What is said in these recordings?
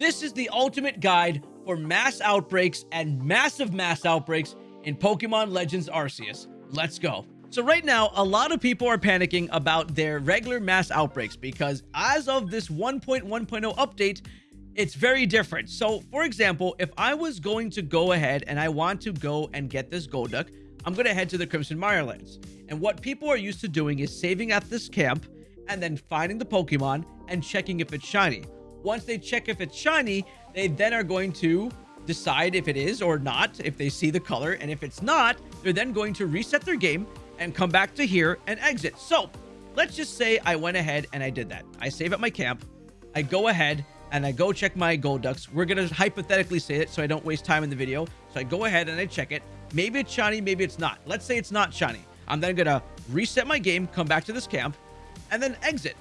This is the ultimate guide for mass outbreaks and massive mass outbreaks in Pokemon Legends Arceus. Let's go. So right now, a lot of people are panicking about their regular mass outbreaks because as of this 1.1.0 update, it's very different. So for example, if I was going to go ahead and I want to go and get this Golduck, I'm going to head to the Crimson Mirelands. And what people are used to doing is saving at this camp and then finding the Pokemon and checking if it's shiny. Once they check if it's shiny, they then are going to decide if it is or not, if they see the color. And if it's not, they're then going to reset their game and come back to here and exit. So let's just say I went ahead and I did that. I save at my camp. I go ahead and I go check my Golducks. We're going to hypothetically say it so I don't waste time in the video. So I go ahead and I check it. Maybe it's shiny, maybe it's not. Let's say it's not shiny. I'm then going to reset my game, come back to this camp, and then exit.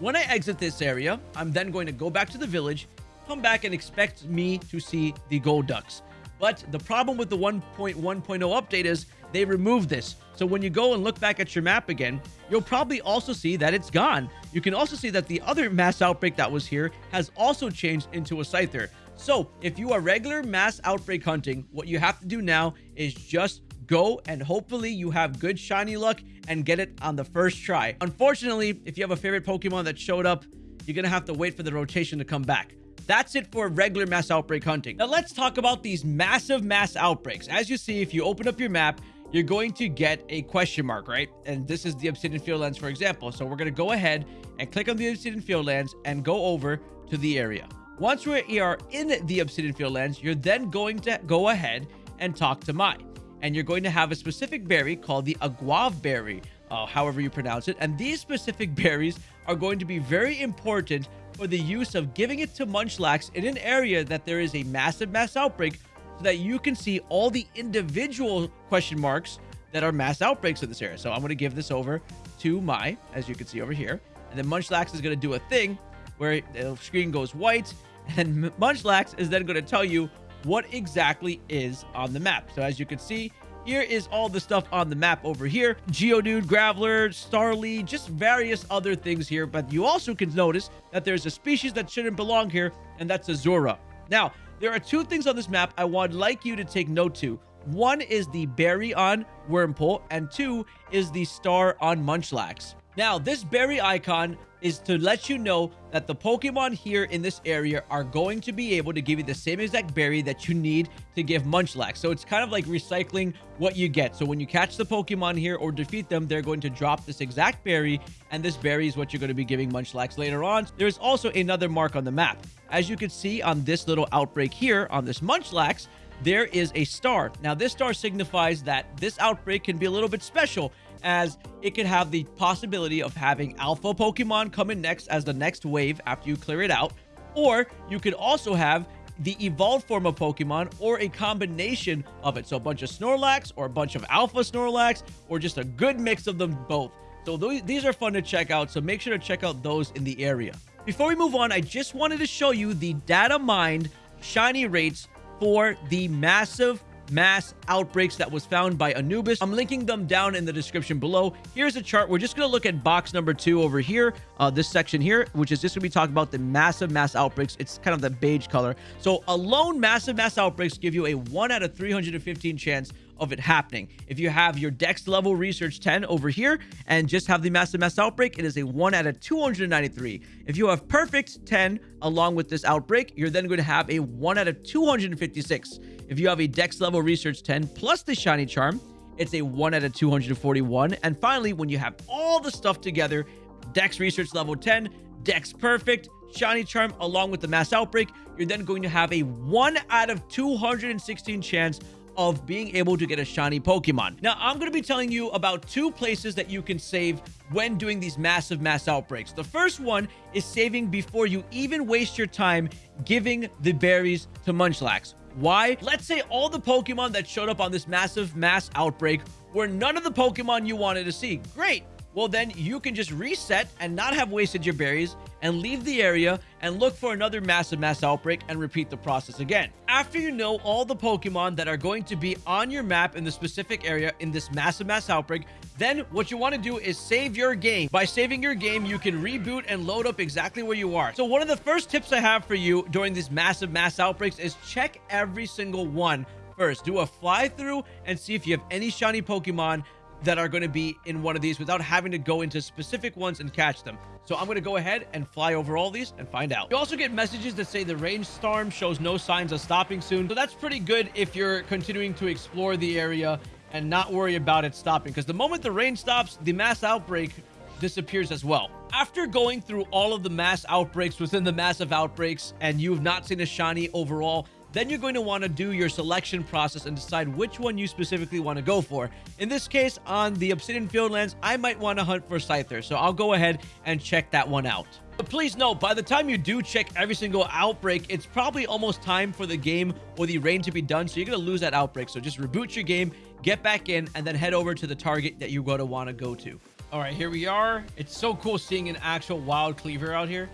When I exit this area, I'm then going to go back to the village, come back and expect me to see the Golducks. But the problem with the 1.1.0 update is they removed this. So when you go and look back at your map again, you'll probably also see that it's gone. You can also see that the other mass outbreak that was here has also changed into a Scyther. So if you are regular mass outbreak hunting, what you have to do now is just go and hopefully you have good shiny luck and get it on the first try. Unfortunately, if you have a favorite Pokemon that showed up, you're going to have to wait for the rotation to come back. That's it for regular mass outbreak hunting. Now let's talk about these massive mass outbreaks. As you see, if you open up your map, you're going to get a question mark, right? And this is the Obsidian Fieldlands, for example. So we're going to go ahead and click on the Obsidian Fieldlands and go over to the area. Once we are in the Obsidian Fieldlands, you're then going to go ahead and talk to Mai. And you're going to have a specific berry called the Aguav berry, uh, however you pronounce it. And these specific berries are going to be very important for the use of giving it to Munchlax in an area that there is a massive mass outbreak so that you can see all the individual question marks that are mass outbreaks in this area. So I'm going to give this over to Mai, as you can see over here. And then Munchlax is going to do a thing where the screen goes white and Munchlax is then going to tell you what exactly is on the map. So as you can see, here is all the stuff on the map over here. Geodude, Graveler, Starly, just various other things here. But you also can notice that there's a species that shouldn't belong here, and that's Azurill. Now, there are two things on this map I would like you to take note to. One is the berry on Wurmple, and two is the star on Munchlax. Now, this berry icon is to let you know that the Pokemon here in this area are going to be able to give you the same exact berry that you need to give Munchlax. So it's kind of like recycling what you get. So when you catch the Pokemon here or defeat them, they're going to drop this exact berry, and this berry is what you're going to be giving Munchlax later on. There's also another mark on the map. As you can see on this little outbreak here on this Munchlax, there is a star. Now, this star signifies that this outbreak can be a little bit special as it could have the possibility of having alpha Pokemon come in next as the next wave after you clear it out. Or you could also have the evolved form of Pokemon or a combination of it. So a bunch of Snorlax or a bunch of Alpha Snorlax or just a good mix of them both. So th these are fun to check out. So make sure to check out those in the area. Before we move on, I just wanted to show you the data mined shiny rates for the massive mass outbreaks that was found by Anubis. I'm linking them down in the description below. Here's a chart. We're just going to look at box number two over here, uh, this section here, which is just going to be talking about the massive mass outbreaks. It's kind of the beige color. So alone massive mass outbreaks give you a 1 out of 315 chance of it happening. If you have your dex level research 10 over here and just have the massive mass outbreak, it is a 1 out of 293. If you have perfect 10 along with this outbreak, you're then going to have a 1 out of 256. If you have a dex level research 10 plus the shiny charm, it's a 1 out of 241. And finally, when you have all the stuff together, dex research level 10, dex perfect, shiny charm along with the mass outbreak, you're then going to have a 1 out of 216 chance of being able to get a shiny Pokemon. Now, I'm going to be telling you about two places that you can save when doing these massive mass outbreaks. The first one is saving before you even waste your time giving the berries to Munchlax. Why? Let's say all the Pokemon that showed up on this massive mass outbreak were none of the Pokemon you wanted to see. Great. Well, then you can just reset and not have wasted your berries and leave the area and look for another massive mass outbreak and repeat the process again. After you know all the Pokemon that are going to be on your map in the specific area in this massive mass outbreak, then what you want to do is save your game. By saving your game, you can reboot and load up exactly where you are. So one of the first tips I have for you during these massive mass outbreaks is check every single one first. Do a fly through and see if you have any shiny Pokemon that are going to be in one of these without having to go into specific ones and catch them. So I'm going to go ahead and fly over all these and find out. You also get messages that say the range storm shows no signs of stopping soon. So that's pretty good if you're continuing to explore the area and not worry about it stopping. Because the moment the rain stops, the mass outbreak disappears as well. After going through all of the mass outbreaks within the massive outbreaks and you've not seen a shiny overall, then you're going to want to do your selection process and decide which one you specifically want to go for. In this case, on the Obsidian Fieldlands, I might want to hunt for Scyther, so I'll go ahead and check that one out. But please note, by the time you do check every single outbreak, it's probably almost time for the game or the rain to be done, so you're going to lose that outbreak. So just reboot your game, get back in, and then head over to the target that you're going to want to go to. All right, here we are. It's so cool seeing an actual wild Kleavor out here.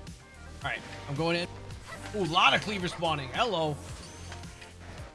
All right, I'm going in. Ooh, a lot of Kleavor spawning. Hello.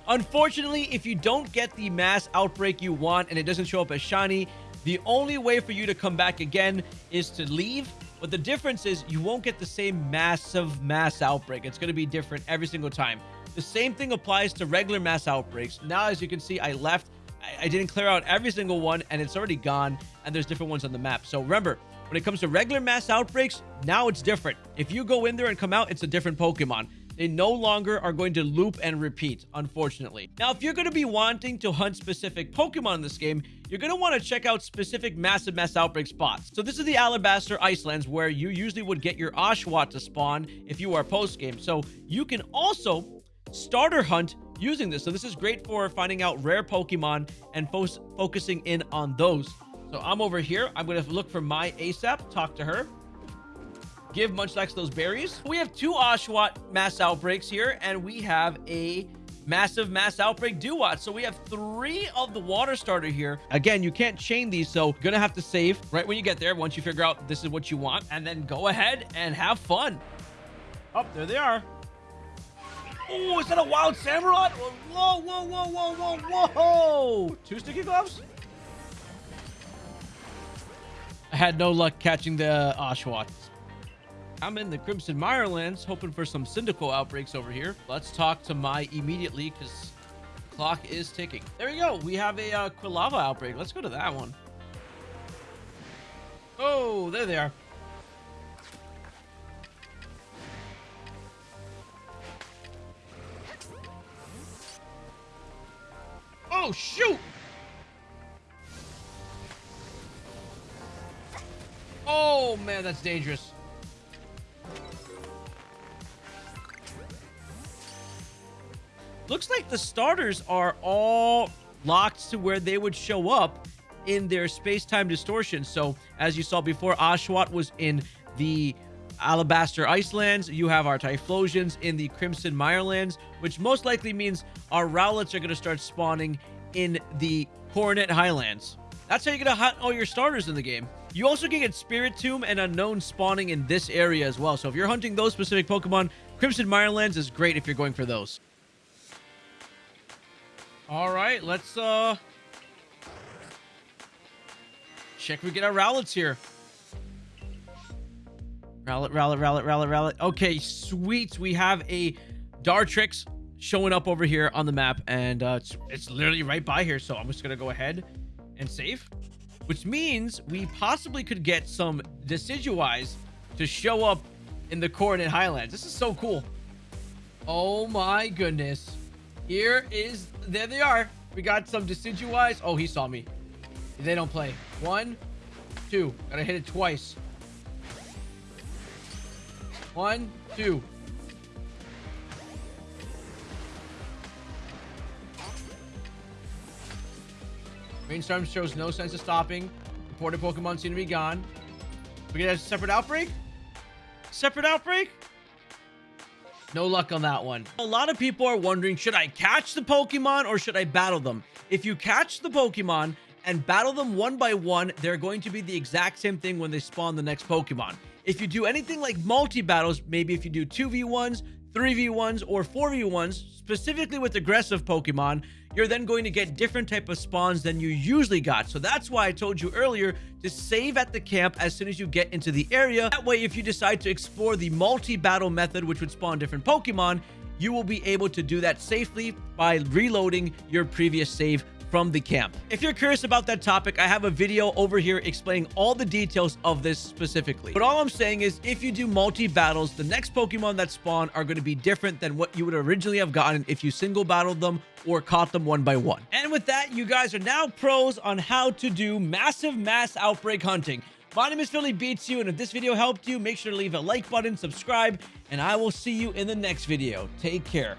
Unfortunately, if you don't get the mass outbreak you want and it doesn't show up as shiny, the only way for you to come back again is to leave. But the difference is you won't get the same massive mass outbreak. It's going to be different every single time. The same thing applies to regular mass outbreaks. Now, as you can see, I left. I, I didn't clear out every single one and it's already gone. And there's different ones on the map. So remember, when it comes to regular mass outbreaks, now it's different. If you go in there and come out, it's a different Pokemon. They no longer are going to loop and repeat, unfortunately. Now, if you're going to be wanting to hunt specific Pokemon in this game, you're going to want to check out specific massive mass outbreak spots. So this is the Alabaster Icelands where you usually would get your Oshawott to spawn if you are post-game. So you can also starter hunt using this. So this is great for finding out rare Pokemon and fo focusing in on those. So I'm over here. I'm going to look for my ASAP, talk to her give Munchlax those berries. We have two Oshawott mass outbreaks here, and we have a massive mass outbreak Dewott. So we have three of the water starter here. Again, you can't chain these, so you're gonna have to save right when you get there once you figure out this is what you want, and then go ahead and have fun. Oh, there they are. Oh, is that a wild Samurott? Whoa, whoa, whoa, whoa, whoa, whoa! Two sticky gloves? I had no luck catching the Oshawott. I'm in the Crimson Mirelands, hoping for some Cyndaquil outbreaks over here. Let's talk to Mai immediately, because clock is ticking. There we go. We have a uh, Quilava outbreak. Let's go to that one. Oh, there they are. Oh, shoot! Oh, man, that's dangerous. Looks like the starters are all locked to where they would show up in their space-time distortion. So as you saw before, Oshawott was in the Alabaster Icelands. You have our Typhlosions in the Crimson Mirelands, which most likely means our Rowlets are going to start spawning in the Coronet Highlands. That's how you're going to hunt all your starters in the game. You also can get Spirit Spiritomb and Unown spawning in this area as well. So if you're hunting those specific Pokemon, Crimson Mirelands is great if you're going for those. All right, let's uh check we get our Rowlets here. Rowlet, Rowlet, Rowlet, Rowlet, Rowlet. Okay, sweet. We have a Dartrix showing up over here on the map, and uh, it's, it's literally right by here. So I'm just gonna go ahead and save, which means we possibly could get some Decidueyes to show up in the Coronet Highlands. This is so cool. Oh my goodness. Here is, there they are. We got some Decidueyes. Oh, he saw me. They don't play. One, two. Gotta hit it twice. One, two. Rainstorm shows no sense of stopping. Reported Pokemon seem to be gone. We get a separate outbreak? Separate outbreak? No luck on that one. A lot of people are wondering, should I catch the Pokemon or should I battle them? If you catch the Pokemon and battle them one by one, they're going to be the exact same thing when they spawn the next Pokemon. If you do anything like multi-battles, maybe if you do 2v1s, 3v1s, or 4v1s, specifically with aggressive Pokemon, you're then going to get different type of spawns than you usually got. So that's why I told you earlier to save at the camp as soon as you get into the area. That way, if you decide to explore the multi-battle method, which would spawn different Pokemon, you will be able to do that safely by reloading your previous save from the camp. If you're curious about that topic, I have a video over here explaining all the details of this specifically. But all I'm saying is if you do multi-battles, the next Pokemon that spawn are going to be different than what you would originally have gotten if you single battled them or caught them one by one. And with that, you guys are now pros on how to do massive mass outbreak hunting. My name is PhillyBeatzU, and if this video helped you, make sure to leave a like button, subscribe, and I will see you in the next video. Take care.